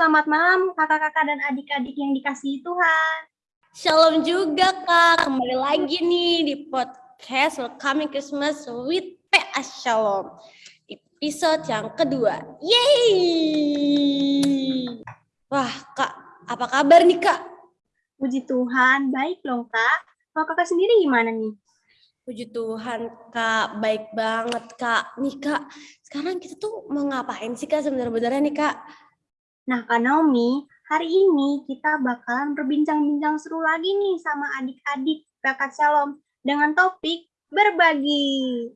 selamat malam kakak-kakak dan adik-adik yang dikasihi Tuhan. Shalom juga Kak, kembali lagi nih di podcast Welcoming Christmas with PA Shalom. Episode yang kedua. Yeay! Wah Kak, apa kabar nih Kak? Puji Tuhan, baik loh kak. Kalau kakak sendiri gimana nih? Puji Tuhan Kak, baik banget Kak. Nih Kak, sekarang kita tuh mau ngapain sih Kak sebenarnya nih Kak? Nah Kak Naomi, hari ini kita bakalan berbincang-bincang seru lagi nih sama adik-adik kakak Shalom dengan topik berbagi.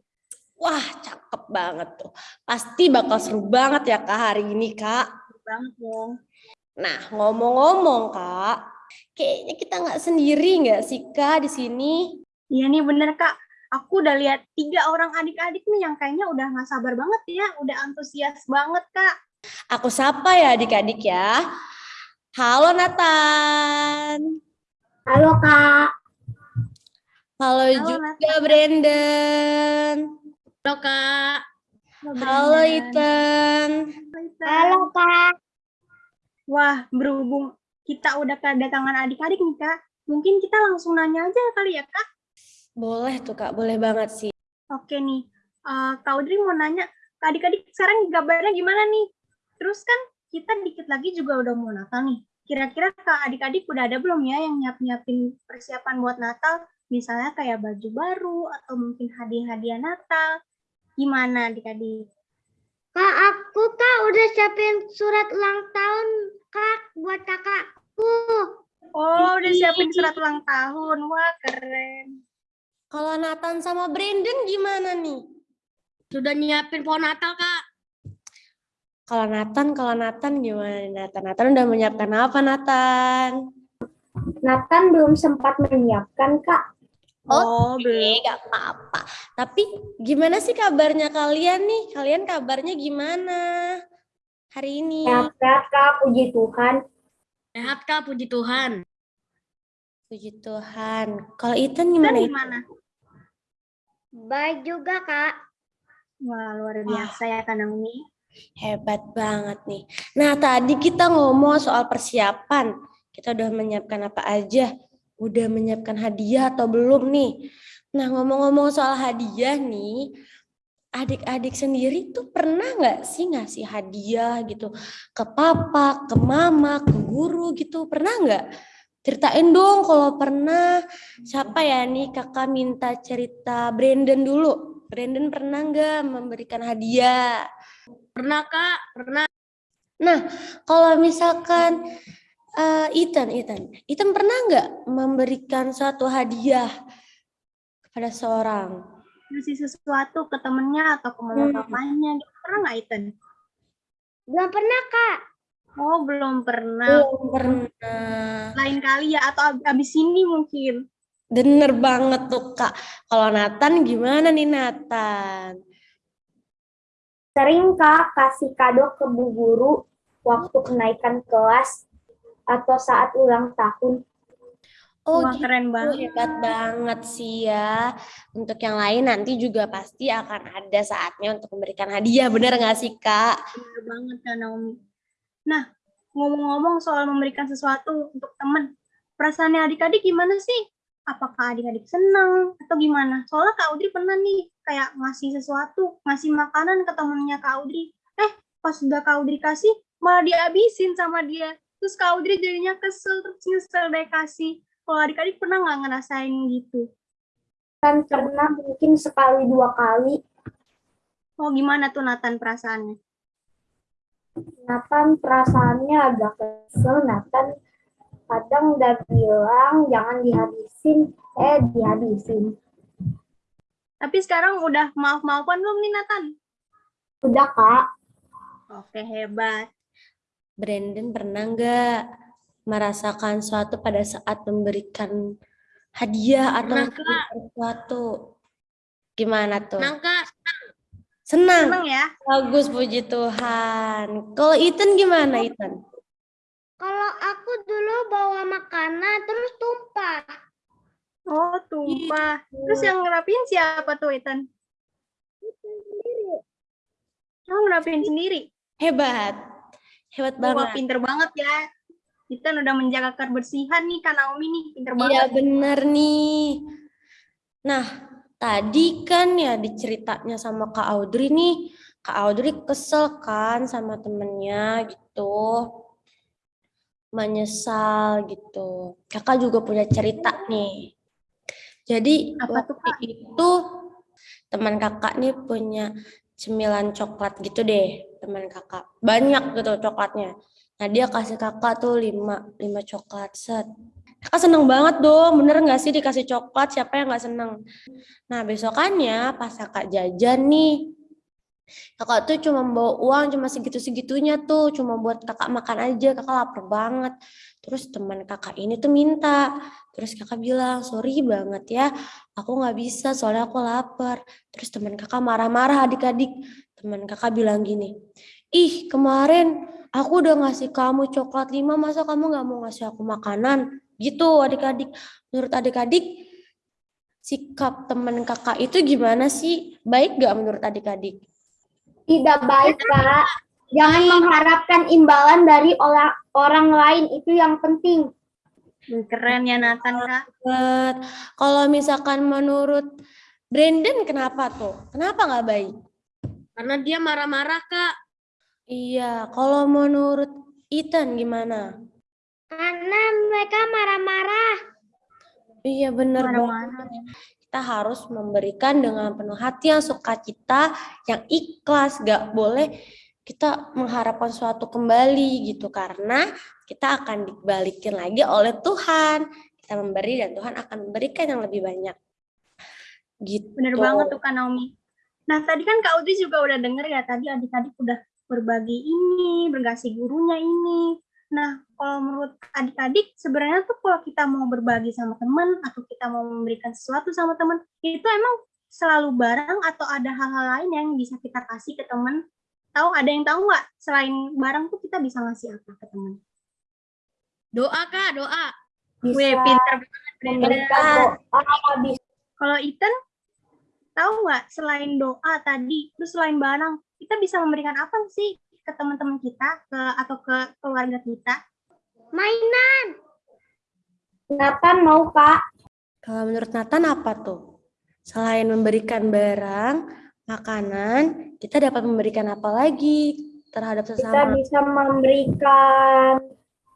Wah, cakep banget tuh. Pasti bakal seru banget ya Kak hari ini Kak. Seru banget dong. Nah, ngomong-ngomong Kak, kayaknya kita nggak sendiri nggak sih Kak di sini? Iya nih bener kak, aku udah lihat tiga orang adik-adik nih yang kayaknya udah nggak sabar banget ya, udah antusias banget kak. Aku sapa ya adik-adik ya. Halo Nathan. Halo Kak. Halo, Halo, juga Nathan. Brandon. Halo Kak. Halo Ethan. Halo Kak. Wah, berhubung kita udah kedatangan adik-adik nih kak, mungkin kita langsung nanya aja kali ya kak. Boleh tuh Kak, boleh banget sih. Oke nih, eh, Kak Audrey mau nanya, adik-adik sekarang kabarnya gimana nih? Terus kan kita dikit lagi juga udah mau Natal nih. Kira-kira Kak adik-adik udah ada belum ya yang nyiap-nyiapin persiapan buat Natal? Misalnya kayak baju baru atau mungkin hadiah-hadiah Natal. Gimana adik-adik? Kak, aku Kak udah siapin surat ulang tahun Kak buat kakakku. Oh, udah siapin surat ulang tahun. Wah, keren. Kalau Nathan sama Brandon gimana nih? Sudah nyiapin pohon Natal Kak. Kalau Nathan, kalau Nathan gimana nih Nathan? Nathan udah menyiapkan apa Nathan? Nathan belum sempat menyiapkan Kak. Oh, Oke, gak apa-apa. Tapi gimana sih kabarnya kalian nih? Kalian kabarnya gimana hari ini? Sehat Kak, puji Tuhan. Sehat kak, puji Tuhan. Puji Tuhan. Kalau Ethan gimana? Ethan? gimana? Baik juga Kak. Wah, luar biasa ya Kak Naomi. Hebat banget nih. Nah, tadi kita ngomong soal persiapan. Kita udah menyiapkan apa aja? Udah menyiapkan hadiah atau belum nih? Nah, ngomong-ngomong soal hadiah nih, adik-adik sendiri tuh pernah nggak sih ngasih hadiah gitu ke papa, ke mama, ke guru gitu? Pernah nggak? Ceritain dong kalau pernah. Siapa ya nih kakak minta cerita Brandon dulu. Brandon pernah nggak memberikan hadiah? Pernah kak, pernah. Nah, kalau misalkan eh, Ethan, Ethan, Ethan pernah nggak memberikan suatu hadiah kepada seorang? Ngasih sesuatu ke temennya atau ke mama Hmm. papanya. Pernah nggak, Ethan? Belum pernah Kak. Oh, belum pernah. Belum pernah. lain kali ya atau ab- abis ini mungkin. Bener banget tuh kak. Kalau Nathan gimana nih Nathan? Sering Kak kasih kado ke bu guru waktu kenaikan kelas atau saat ulang tahun. Oh Wah, gitu, keren banget. hebat banget sih ya. Untuk yang lain nanti juga pasti akan ada saatnya untuk memberikan hadiah. Bener nggak sih kak? Bener banget Kak Naomi. Nah, ngomong-ngomong soal memberikan sesuatu untuk teman, perasaannya adik-adik gimana sih? Apakah adik-adik senang atau gimana? Soalnya Kak Audrey pernah nih kayak ngasih sesuatu, ngasih makanan ke temennya Kak Audrey. Eh, pas udah Kak Audrey kasih, malah dihabisin sama dia. Terus Kak Audrey jadinya kesel, terus nyesel deh kasih. Kalau adik-adik pernah nggak ngerasain gitu? Kan pernah mungkin sekali dua kali. Oh, gimana tuh Nathan perasaannya? Nathan perasaannya agak kesel. Nathan kadang udah bilang jangan dihabisin, eh dihabisin. Tapi sekarang udah maaf-maafan belum nih Nathan? Udah Kak. Oke, hebat. Brandon pernah nggak merasakan suatu pada saat memberikan hadiah atau memberikan sesuatu? Gimana tuh? Senang kak. Senang. Seneng ya? Bagus, puji Tuhan. Kalau Ethan gimana, Ethan? Kalau aku dulu bawa makanan terus tumpah. Oh, tumpah. Terus yang ngerapiin siapa tuh, Ethan? Oh, ngerapiin sendiri. Hebat. Hebat Wah, banget. pinter banget ya. Kita udah menjaga kebersihan nih, Kak Naomi nih. Pinter Iya banget. bener nih. Nah, tadi kan ya diceritanya sama Kak Audrey nih, Kak Audrey kesel kan sama temennya gitu. Menyesal gitu. Kakak juga punya cerita nih. Jadi Apa tuh, waktu itu teman kakak nih punya cemilan coklat gitu deh, teman kakak. Banyak gitu coklatnya. Nah dia kasih kakak tuh lima, lima coklat set. Kakak seneng banget dong, bener nggak sih dikasih coklat, siapa yang nggak seneng? Nah besokannya pas kakak jajan nih, kakak tuh cuma bawa uang cuma segitu-segitunya tuh, cuma buat kakak makan aja, kakak lapar banget. Terus teman kakak ini tuh minta, terus kakak bilang, sorry banget ya, aku nggak bisa soalnya aku lapar. Terus teman kakak marah-marah adik-adik, teman kakak bilang gini, ih kemarin aku udah ngasih kamu coklat lima, masa kamu nggak mau ngasih aku makanan? Gitu adik-adik. Menurut adik-adik, sikap teman kakak itu gimana sih? Baik gak menurut adik-adik? Tidak baik, Kak. Jangan mengharapkan imbalan dari orang orang lain itu yang penting. Keren ya Nathan, Kak. Kalau misalkan menurut Brandon kenapa tuh? Kenapa nggak baik? Karena dia marah-marah, Kak. Iya, kalau menurut Ethan gimana? Karena mereka marah-marah. Iya bener banget. Kita harus memberikan dengan penuh hati yang sukacita, yang ikhlas, gak boleh kita mengharapkan suatu kembali gitu karena kita akan dibalikin lagi oleh Tuhan. Kita memberi dan Tuhan akan memberikan yang lebih banyak. Gitu. Bener banget tuh Kak Naomi. Nah tadi kan Kak Udri juga udah denger ya tadi adik-adik udah berbagi ini, berkasih gurunya ini. Nah kalau menurut adik-adik sebenarnya tuh kalau kita mau berbagi sama teman atau kita mau memberikan sesuatu sama teman itu emang selalu barang atau ada hal-hal lain yang bisa kita kasih ke teman? Tahu ada yang tahu nggak selain barang tuh kita bisa ngasih apa ke teman? Doa, Kak, doa. Bisa Wih pinter banget Kalau Ethan tahu nggak selain doa tadi, terus selain barang, kita bisa memberikan apa sih ke teman-teman kita ke atau ke keluarga kita? mainan. Nathan mau, Kak. Kalau menurut Nathan apa tuh? Selain memberikan barang, makanan, kita dapat memberikan apa lagi terhadap Kita sesama? bisa memberikan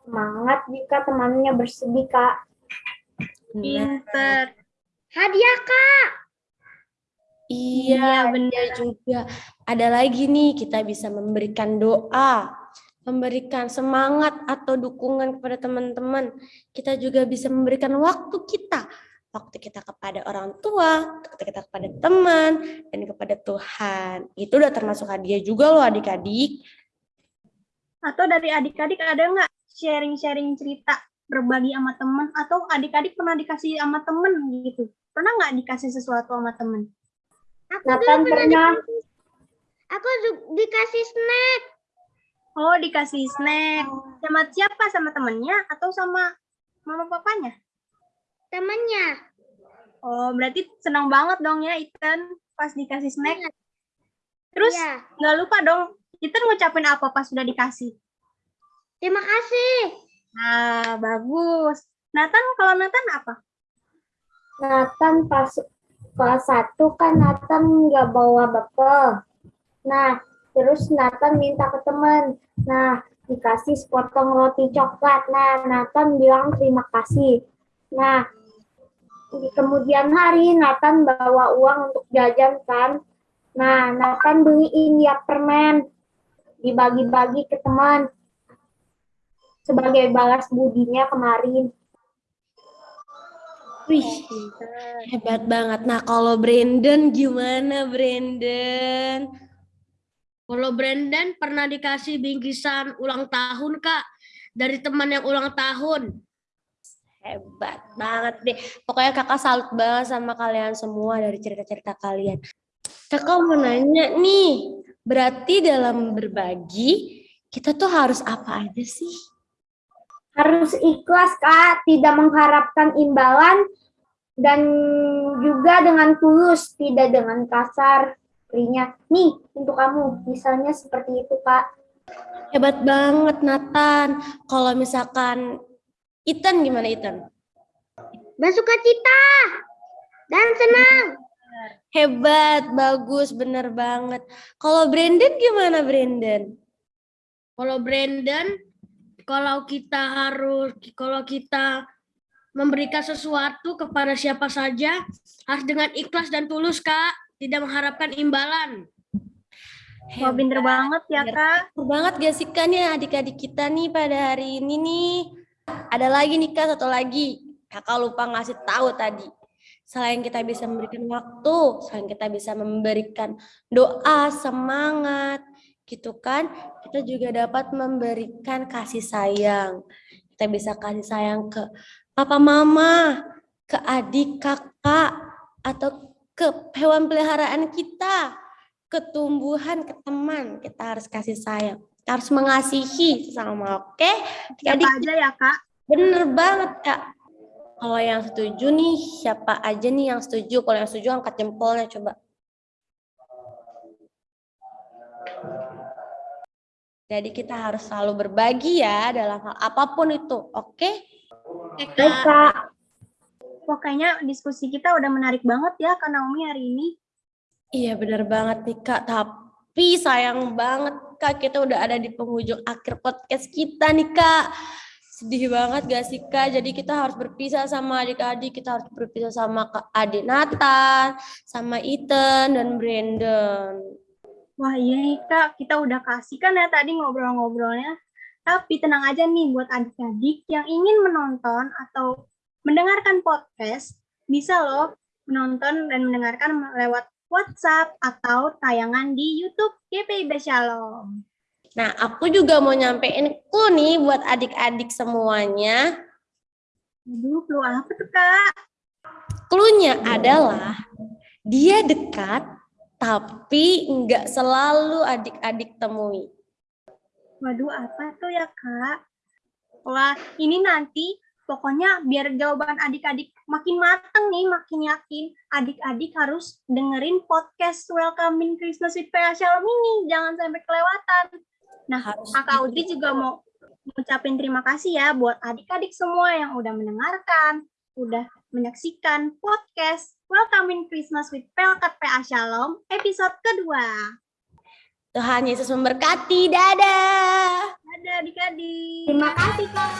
semangat jika temannya bersedih, Kak. Pinter. Hadiah, Kak. Iya, Iya, bener. benar juga. Ada lagi nih, kita bisa memberikan doa, memberikan semangat atau dukungan kepada teman-teman. Kita juga bisa memberikan waktu kita, waktu kita kepada orang tua, waktu kita kepada teman, dan kepada Tuhan. Itu udah termasuk hadiah juga loh adik-adik. Atau dari adik-adik ada nggak sharing-sharing cerita berbagi sama teman atau adik-adik pernah dikasih sama temen gitu? Pernah nggak dikasih sesuatu sama temen? Nathan pernah Aku ju- dikasih snack Oh dikasih snack. Sama siapa? Sama temennya atau sama mama papanya? temannya. Oh berarti senang banget dong ya Ethan pas dikasih snack. Terus Iya. nggak lupa dong Ethan ngucapin apa pas sudah dikasih? Terima kasih. Nah, bagus. Nathan, kalau Nathan apa? Nathan pas kelas 1 kan Nathan nggak bawa bekal. Nah, terus Nathan minta ke teman. Nah, dikasih sepotong roti coklat. Nah, Nathan bilang terima kasih. Nah, di kemudian hari Nathan bawa uang untuk jajan kan. Nah, Nathan beliin dia permen. Dibagi-bagi ke teman. Sebagai balas budinya kemarin. Wih, hebat banget. Nah, kalau Brandon gimana, Brandon? Kalau Brandon pernah dikasih bingkisan ulang tahun, Kak. Dari teman yang ulang tahun. Hebat banget deh. Pokoknya kakak salut banget sama kalian semua dari cerita-cerita kalian. Kakak mau nanya nih, berarti dalam berbagi, kita tuh harus apa aja sih? Harus ikhlas kak, tidak mengharapkan imbalan dan juga dengan tulus, tidak dengan kasar. Berinya, nih untuk kamu, misalnya seperti itu kak. Hebat banget Nathan. Kalau misalkan Ethan gimana Ethan? Bersuka cita dan senang. Hebat, bagus, bener banget. Kalau Brandon gimana Brandon? Kalau Brandon, kalau kita harus, kalau kita memberikan sesuatu kepada siapa saja, harus dengan ikhlas dan tulus, Kak. Tidak mengharapkan imbalan. Wah, pinter banget ya. Kak. Bener banget gak sih Kak nih adik-adik kita nih pada hari ini nih. Ada lagi nih Kak, satu lagi. Kakak lupa ngasih tahu tadi. Selain kita bisa memberikan waktu, selain kita bisa memberikan doa, semangat, gitu kan. Kita juga dapat memberikan kasih sayang. Kita bisa kasih sayang ke papa mama, ke adik kakak, atau ke hewan peliharaan kita ke tumbuhan, ke teman, kita harus kasih sayang. Kita harus mengasihi sesama, oke? Siapa Adik, aja ya, Kak? bener banget, Kak. Kalau yang setuju nih, siapa aja nih yang setuju? Kalau yang setuju, angkat jempolnya coba. Jadi kita harus selalu berbagi ya dalam hal apa pun itu, oke? Oke, Baik, Kak. Kayaknya diskusi kita udah menarik banget ya, Kak Naomi hari ini. Iya bener banget nih Kak, tapi sayang banget Kak, kita udah ada di penghujung akhir podcast kita nih Kak. Sedih banget gak sih Kak, jadi kita harus berpisah sama adik-adik, kita harus berpisah sama Kak adik Nathan, sama Ethan, dan Brandon. Wah, iya nih, Kak. Kita udah kasih kan ya tadi ngobrol-ngobrolnya. Tapi tenang aja nih buat adik-adik yang ingin menonton atau mendengarkan podcast, bisa loh menonton dan mendengarkan lewat WhatsApp atau tayangan di YouTube GPIB Shalom. Nah, aku juga mau nyampein clue nih buat adik-adik semuanya. Aduh, clue apa tuh, Kak? Clue-nya adalah dia dekat, tapi nggak selalu adik-adik temui. Waduh, apa tuh ya, Kak? Wah, ini nanti pokoknya biar jawaban adik-adik makin matang nih, makin yakin, adik-adik harus dengerin podcast Welcoming Christmas with PA Shalom ini. Jangan sampai kelewatan. Nah, Harus Kakak Audrey juga mau ngucapin terima kasih ya buat adik-adik semua yang udah mendengarkan, udah menyaksikan podcast Welcoming Christmas with Pelkat PA Shalom episode kedua. Tuhan Yesus memberkati. Dadah. Dadah adik-adik. Terima kasih, Kak.